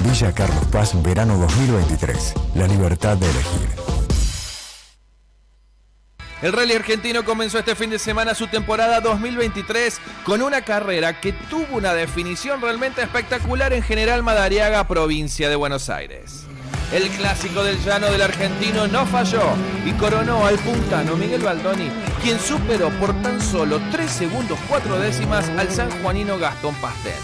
Villa Carlos Paz, verano 2023. La libertad de elegir. El rally argentino comenzó este fin de semana su temporada 2023 con una carrera que tuvo una definición realmente espectacular en General Madariaga, provincia de Buenos Aires. El clásico del llano del argentino no falló y coronó al puntano Miguel Baldoni, quien superó por tan solo 3 segundos 4 décimas al sanjuanino Gastón Pastel.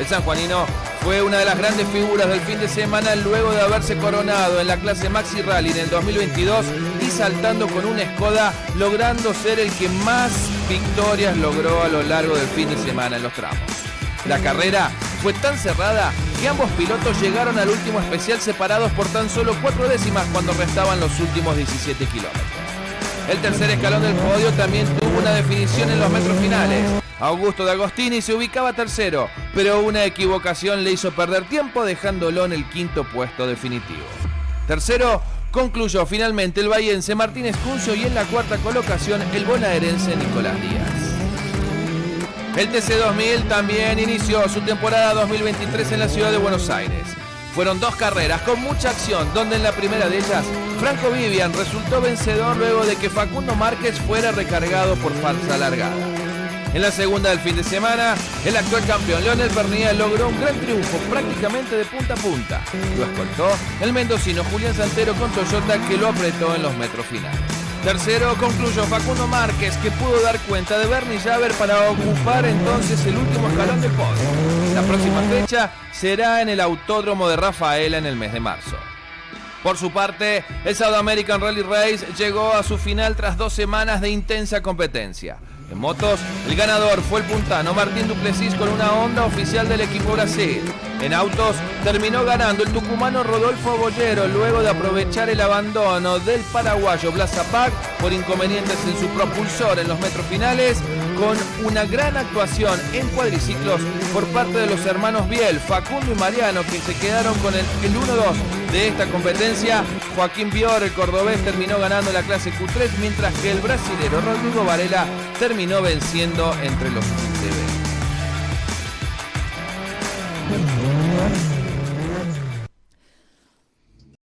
El sanjuanino fue una de las grandes figuras del fin de semana luego de haberse coronado en la clase Maxi Rally en el 2022 y saltando con una Skoda, logrando ser el que más victorias logró a lo largo del fin de semana en los tramos. La carrera fue tan cerrada que ambos pilotos llegaron al último especial separados por tan solo cuatro décimas cuando restaban los últimos 17 kilómetros. El tercer escalón del podio también tuvo una definición en los metros finales. Augusto de Agostini se ubicaba tercero, pero una equivocación le hizo perder tiempo dejándolo en el quinto puesto definitivo. Tercero concluyó finalmente el bahiense Martínez Cuncio y en la cuarta colocación el bonaerense Nicolás Díaz. El TC2000 también inició su temporada 2023 en la ciudad de Buenos Aires. Fueron dos carreras con mucha acción, donde en la primera de ellas, Franco Vivian resultó vencedor luego de que Facundo Márquez fuera recargado por falsa largada. En la segunda del fin de semana, el actual campeón Leonel Pernilla logró un gran triunfo prácticamente de punta a punta. Lo escoltó el mendocino Julián Santero con Toyota que lo apretó en los metros finales. Tercero concluyó Facundo Márquez, que pudo dar cuenta de Bernie Javer para ocupar entonces el último escalón del podio. La próxima fecha será en el Autódromo de Rafaela en el mes de marzo. Por su parte, el South American Rally Race llegó a su final tras dos semanas de intensa competencia. En motos, el ganador fue el puntano Martín Duplessis con una Honda oficial del equipo Brasil. En autos, terminó ganando el tucumano Rodolfo Bollero luego de aprovechar el abandono del paraguayo Blas por inconvenientes en su propulsor en los metros finales, con una gran actuación en cuadriciclos por parte de los hermanos Biel, Facundo y Mariano, que se quedaron con el, el 1-2 de esta competencia. Joaquín Bior, el cordobés, terminó ganando la clase Q3, mientras que el brasilero Rodrigo Varela terminó venciendo entre los 15